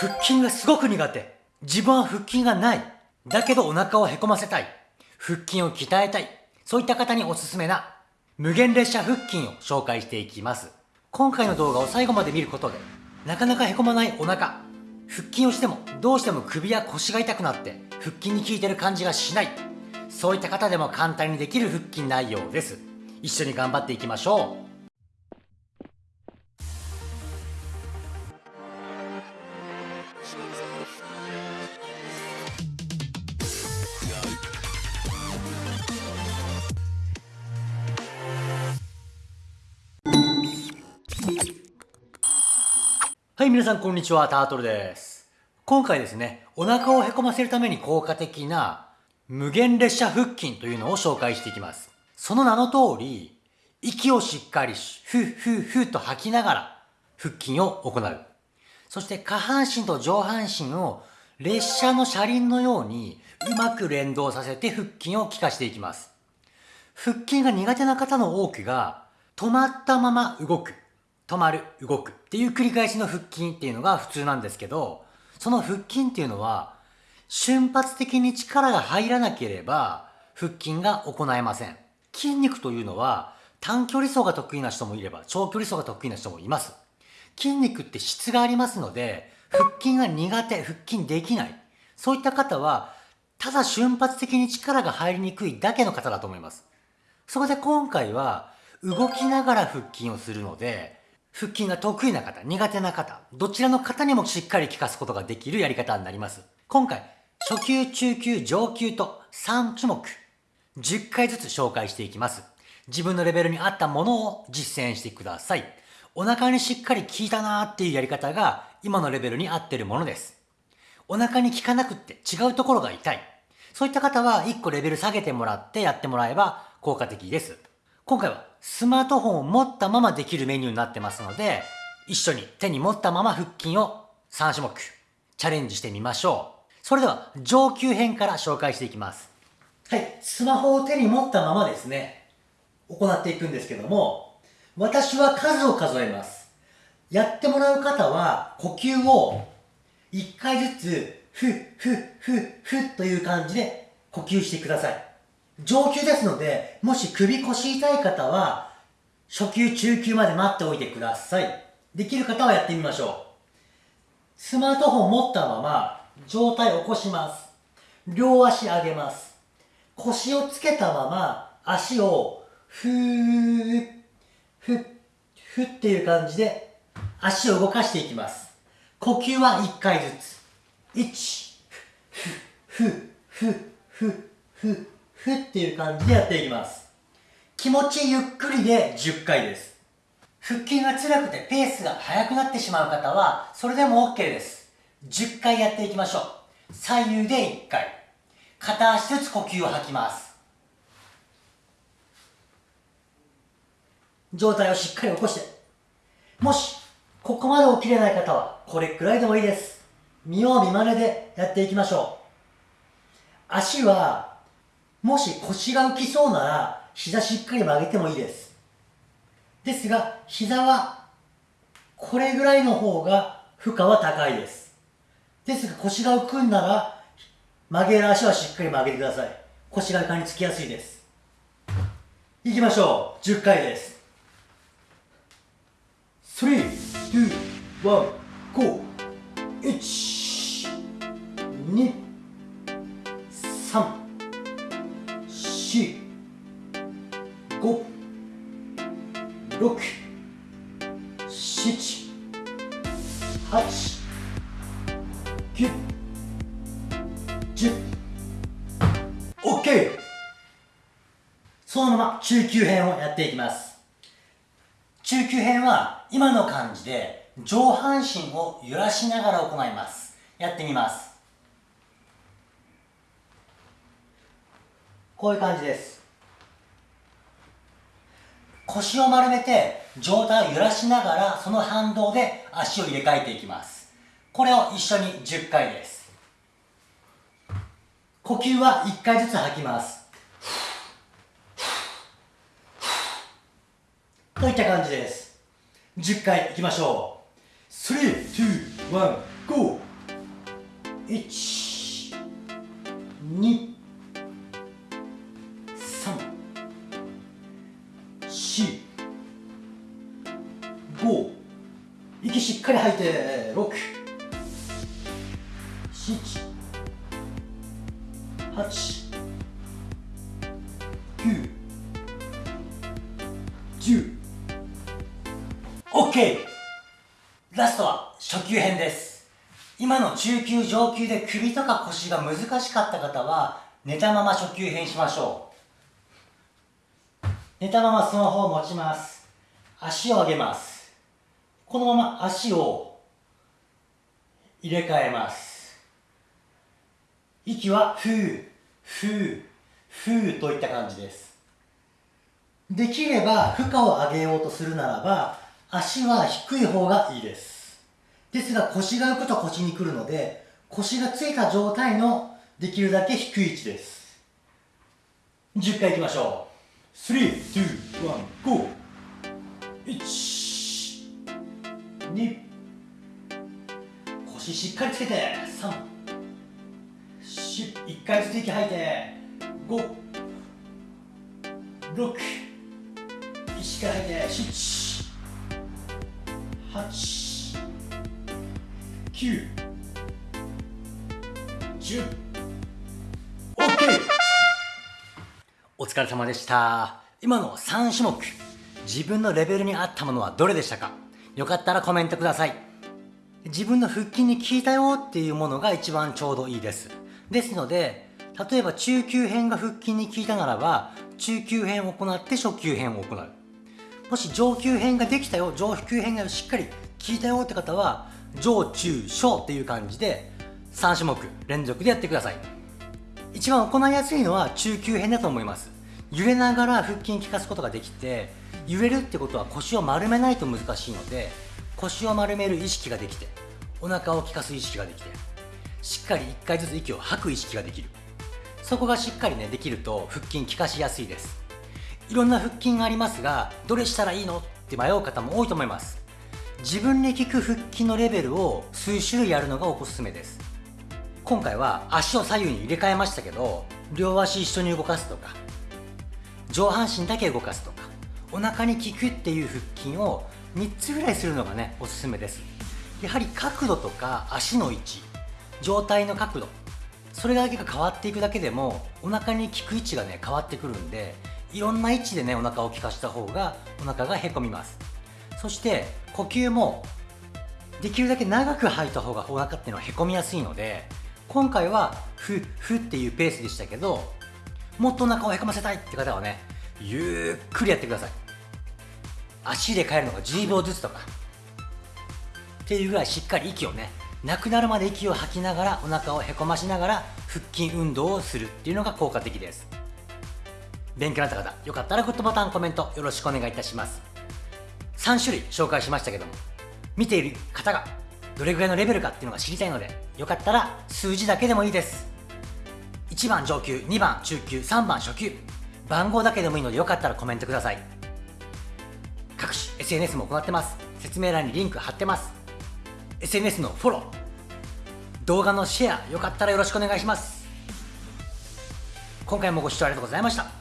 腹筋がすごく苦手。自分は腹筋がない。だけどお腹をへこませたい。腹筋を鍛えたい。そういった方におすすめな無限列車腹筋を紹介していきます。今回の動画を最後まで見ることで、なかなかへこまないお腹、腹筋をしてもどうしても首や腰が痛くなって腹筋に効いてる感じがしない。そういった方でも簡単にできる腹筋内容です。一緒に頑張っていきましょう。はい、皆さんこんにちは、タートルです。今回ですね、お腹をへこませるために効果的な無限列車腹筋というのを紹介していきます。その名の通り、息をしっかりふっふっふっと吐きながら腹筋を行う。そして下半身と上半身を列車の車輪のようにうまく連動させて腹筋を効かしていきます。腹筋が苦手な方の多くが止まったまま動く。止まる、動くっていう繰り返しの腹筋っていうのが普通なんですけど、その腹筋っていうのは、瞬発的に力が入らなければ、腹筋が行えません。筋肉というのは、短距離走が得意な人もいれば、長距離走が得意な人もいます。筋肉って質がありますので、腹筋が苦手、腹筋できない。そういった方は、ただ瞬発的に力が入りにくいだけの方だと思います。そこで今回は、動きながら腹筋をするので、腹筋が得意な方、苦手な方、どちらの方にもしっかり効かすことができるやり方になります。今回、初級、中級、上級と3種目、10回ずつ紹介していきます。自分のレベルに合ったものを実践してください。お腹にしっかり効いたなーっていうやり方が今のレベルに合ってるものです。お腹に効かなくって違うところが痛い。そういった方は1個レベル下げてもらってやってもらえば効果的です。今回はスマートフォンを持ったままできるメニューになってますので、一緒に手に持ったまま腹筋を3種目チャレンジしてみましょう。それでは上級編から紹介していきます。はい、スマホを手に持ったままですね、行っていくんですけども、私は数を数えます。やってもらう方は呼吸を1回ずつ、ふっ、ふっ、ふ、ふという感じで呼吸してください。上級ですので、もし首腰痛い方は、初級、中級まで待っておいてください。できる方はやってみましょう。スマートフォン持ったまま、上体を起こします。両足上げます。腰をつけたまま、足を、ふー、ふっ、ふっていう感じで、足を動かしていきます。呼吸は1回ずつ。1、ふ、ふ、ふ、ふ、ふ、ふふっていう感じでやっていきます。気持ちゆっくりで10回です。腹筋が辛くてペースが速くなってしまう方は、それでも OK です。10回やっていきましょう。左右で1回。片足ずつ呼吸を吐きます。上体をしっかり起こして。もし、ここまで起きれない方は、これくらいでもいいです。見よう見まねでやっていきましょう。足はもし腰が浮きそうなら、膝しっかり曲げてもいいです。ですが、膝は、これぐらいの方が負荷は高いです。ですが、腰が浮くんなら、曲げる足はしっかり曲げてください。腰が床につきやすいです。いきましょう。10回です。3、2、1、5、1、2、3、四、五、六、七、八、九、十。OK! そのまま中級編をやっていきます。中級編は今の感じで上半身を揺らしながら行います。やってみます。こういう感じです。腰を丸めて上体を揺らしながらその反動で足を入れ替えていきます。これを一緒に10回です。呼吸は1回ずつ吐きます。といった感じです。10回いきましょう。3、2、1、GO! 1 2しっかり吐いて6 7 8 9 10 OK ラストは初級編です。今の中級上級で首とか腰が難しかった方は寝たまま初級編しましょう。寝たままスマホを持ちます。足を上げます。このまま足を入れ替えます。息はふうふうふうといった感じです。できれば負荷を上げようとするならば足は低い方がいいです。ですが腰が浮くと腰に来るので腰がついた状態のできるだけ低い位置です。10回いきましょう。321 GO 1 2腰しっかりつけて。3 4 1回ずつ息吐いて。5 6しっかり吐いて。7 8 9 10 OK お疲れ様でした。今の3種目。自分のレベルに合ったものはどれでしたか？よかったらコメントください。自分の腹筋に効いたよっていうものが一番ちょうどいいです。ですので例えば中級編が腹筋に効いたならば中級編を行って初級編を行う。もし上級編ができたよ上級編がしっかり効いたよって方は上中小っていう感じで3種目連続でやってください。一番行いやすいのは中級編だと思います。揺れながら腹筋効かすことができて揺れるってことは腰を丸めないと難しいので腰を丸める意識ができてお腹を効かす意識ができてしっかり1回ずつ息を吐く意識ができる。そこがしっかりねできると腹筋効かしやすいです。いろんな腹筋がありますがどれしたらいいのって迷う方も多いと思います。自分に効く腹筋のレベルを数種類やるのがおすすめです。今回は足を左右に入れ替えましたけど両足一緒に動かすとか上半身だけ動かすとかお腹に効くっていう腹筋を3つぐらいするのがねおすすめです。やはり角度とか足の位置状態の角度それだけが変わっていくだけでもお腹に効く位置がね変わってくるんでいろんな位置でねお腹を効かした方がお腹がへこみます。そして呼吸もできるだけ長く吐いた方がお腹っていうのはへこみやすいので今回はフッフっていうペースでしたけどもっとお腹をへこませたいって方はねゆっくりやってください。足で変えるのが10秒ずつとか。っていうぐらいしっかり息をねなくなるまで息を吐きながらお腹をへこましながら腹筋運動をするっていうのが効果的です。勉強になった方よかったらグッドボタンコメントよろしくお願いいたします。3種類紹介しましたけども見ている方がどれぐらいのレベルかっていうのが知りたいのでよかったら数字だけでもいいです。1番上級2番中級3番初級番号だけでもいいのでよかったらコメントください。各種 SNS も行ってます。説明欄にリンク貼ってます。SNS のフォロー。動画のシェアよかったらよろしくお願いします。今回もご視聴ありがとうございました。